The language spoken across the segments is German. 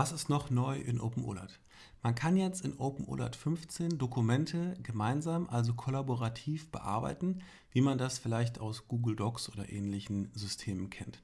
Was ist noch neu in OpenOLAT? Man kann jetzt in OpenOLAT 15 Dokumente gemeinsam, also kollaborativ bearbeiten, wie man das vielleicht aus Google Docs oder ähnlichen Systemen kennt.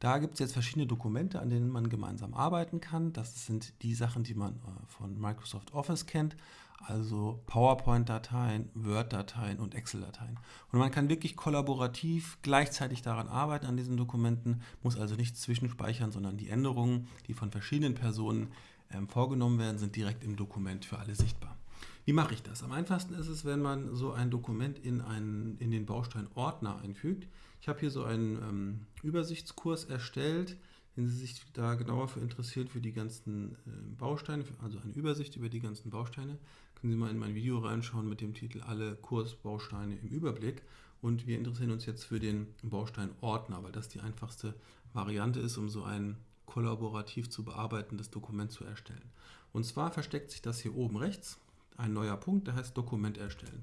Da gibt es jetzt verschiedene Dokumente, an denen man gemeinsam arbeiten kann. Das sind die Sachen, die man äh, von Microsoft Office kennt, also PowerPoint-Dateien, Word-Dateien und Excel-Dateien. Und man kann wirklich kollaborativ gleichzeitig daran arbeiten an diesen Dokumenten, muss also nicht zwischenspeichern, sondern die Änderungen, die von verschiedenen Personen ähm, vorgenommen werden, sind direkt im Dokument für alle sichtbar. Wie mache ich das? Am einfachsten ist es, wenn man so ein Dokument in, einen, in den Baustein Ordner einfügt. Ich habe hier so einen ähm, Übersichtskurs erstellt, wenn Sie sich da genauer für interessieren, für die ganzen äh, Bausteine, also eine Übersicht über die ganzen Bausteine, können Sie mal in mein Video reinschauen mit dem Titel Alle Kursbausteine im Überblick. Und wir interessieren uns jetzt für den Baustein Ordner, weil das die einfachste Variante ist, um so ein kollaborativ zu bearbeitendes Dokument zu erstellen. Und zwar versteckt sich das hier oben rechts, ein neuer Punkt, der heißt Dokument erstellen.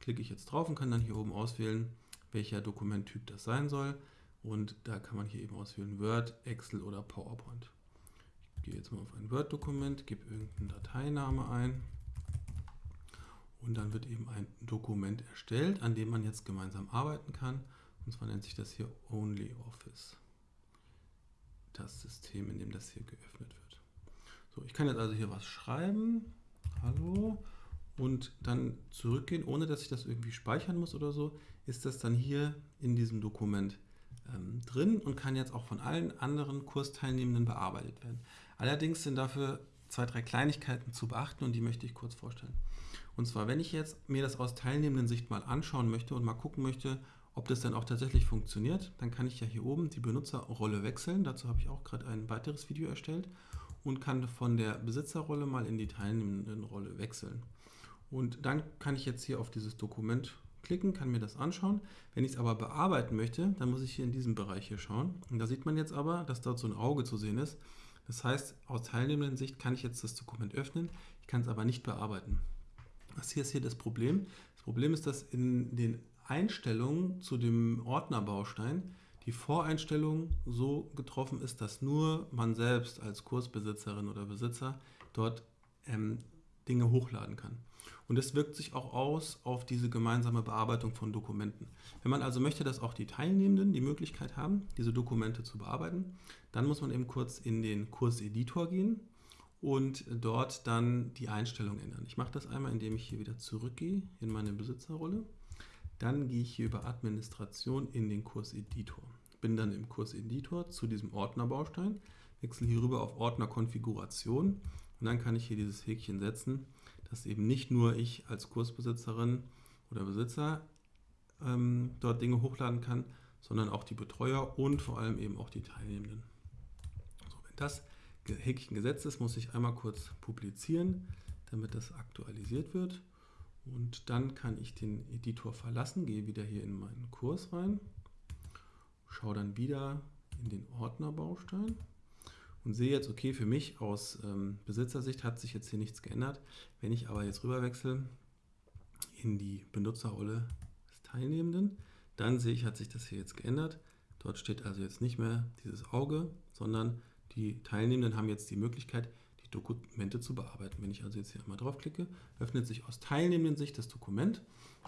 Klicke ich jetzt drauf und kann dann hier oben auswählen, welcher Dokumenttyp das sein soll. Und da kann man hier eben auswählen Word, Excel oder PowerPoint. Ich gehe jetzt mal auf ein Word-Dokument, gebe irgendeinen Dateiname ein und dann wird eben ein Dokument erstellt, an dem man jetzt gemeinsam arbeiten kann. Und zwar nennt sich das hier OnlyOffice. Das System, in dem das hier geöffnet wird. So, ich kann jetzt also hier was schreiben. Hallo. Und dann zurückgehen, ohne dass ich das irgendwie speichern muss oder so, ist das dann hier in diesem Dokument ähm, drin und kann jetzt auch von allen anderen Kursteilnehmenden bearbeitet werden. Allerdings sind dafür zwei, drei Kleinigkeiten zu beachten und die möchte ich kurz vorstellen. Und zwar, wenn ich jetzt mir das aus teilnehmenden Sicht mal anschauen möchte und mal gucken möchte, ob das dann auch tatsächlich funktioniert, dann kann ich ja hier oben die Benutzerrolle wechseln. Dazu habe ich auch gerade ein weiteres Video erstellt und kann von der Besitzerrolle mal in die teilnehmenden Rolle wechseln. Und dann kann ich jetzt hier auf dieses Dokument klicken, kann mir das anschauen. Wenn ich es aber bearbeiten möchte, dann muss ich hier in diesem Bereich hier schauen. Und da sieht man jetzt aber, dass dort so ein Auge zu sehen ist. Das heißt, aus teilnehmenden Sicht kann ich jetzt das Dokument öffnen, ich kann es aber nicht bearbeiten. Was hier ist hier das Problem? Das Problem ist, dass in den Einstellungen zu dem Ordnerbaustein die Voreinstellung so getroffen ist, dass nur man selbst als Kursbesitzerin oder Besitzer dort ähm, Dinge hochladen kann. Und das wirkt sich auch aus auf diese gemeinsame Bearbeitung von Dokumenten. Wenn man also möchte, dass auch die Teilnehmenden die Möglichkeit haben, diese Dokumente zu bearbeiten, dann muss man eben kurz in den Kurseditor gehen und dort dann die Einstellung ändern. Ich mache das einmal, indem ich hier wieder zurückgehe in meine Besitzerrolle. Dann gehe ich hier über Administration in den Kurseditor. Bin dann im Kurseditor zu diesem Ordnerbaustein, wechsle hier rüber auf Ordner Konfiguration und dann kann ich hier dieses Häkchen setzen, dass eben nicht nur ich als Kursbesitzerin oder Besitzer ähm, dort Dinge hochladen kann, sondern auch die Betreuer und vor allem eben auch die Teilnehmenden. So, wenn das Häkchen gesetzt ist, muss ich einmal kurz publizieren, damit das aktualisiert wird. Und dann kann ich den Editor verlassen, gehe wieder hier in meinen Kurs rein, schaue dann wieder in den Ordnerbaustein und sehe jetzt, okay, für mich aus ähm, Besitzersicht hat sich jetzt hier nichts geändert. Wenn ich aber jetzt rüber wechsle in die Benutzerrolle des Teilnehmenden, dann sehe ich, hat sich das hier jetzt geändert. Dort steht also jetzt nicht mehr dieses Auge, sondern die Teilnehmenden haben jetzt die Möglichkeit, die Dokumente zu bearbeiten. Wenn ich also jetzt hier einmal draufklicke, öffnet sich aus teilnehmenden Sicht das Dokument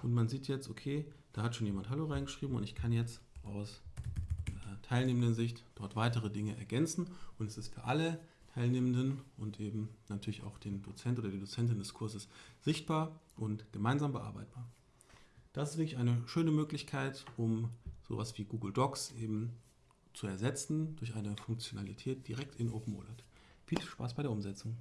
und man sieht jetzt, okay, da hat schon jemand Hallo reingeschrieben und ich kann jetzt aus teilnehmenden Sicht dort weitere Dinge ergänzen und es ist für alle Teilnehmenden und eben natürlich auch den Dozent oder die Dozentin des Kurses sichtbar und gemeinsam bearbeitbar. Das ist wirklich eine schöne Möglichkeit, um sowas wie Google Docs eben zu ersetzen durch eine Funktionalität direkt in OpenOLAT. Viel Spaß bei der Umsetzung.